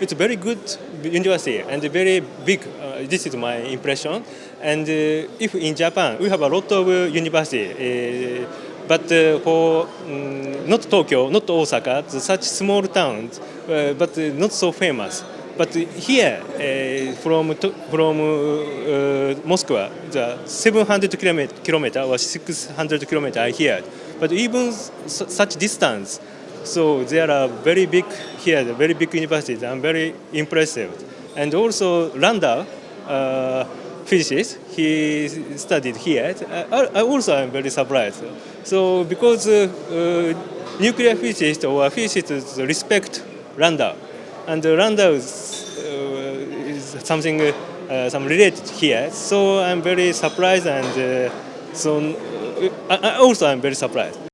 it's a very good university and very big. Uh, this is my impression. And uh, if in Japan, we have a lot of uh, university, uh, but for um, not Tokyo, not Osaka, such small towns, but not so famous. But here, uh, from from uh, Moscow, the 700 kilometer, kilometer or 600 kilometer here. But even such distance, so there are very big here, very big universities. I'm very impressive. And also Landau, uh, physicist, he studied here. I, I also am very surprised. So because uh, uh, nuclear physicists or physicists respect Landau, and uh, Landau is, uh, is something uh, some related here. So I'm very surprised and uh, so uh, I, I also I'm very surprised.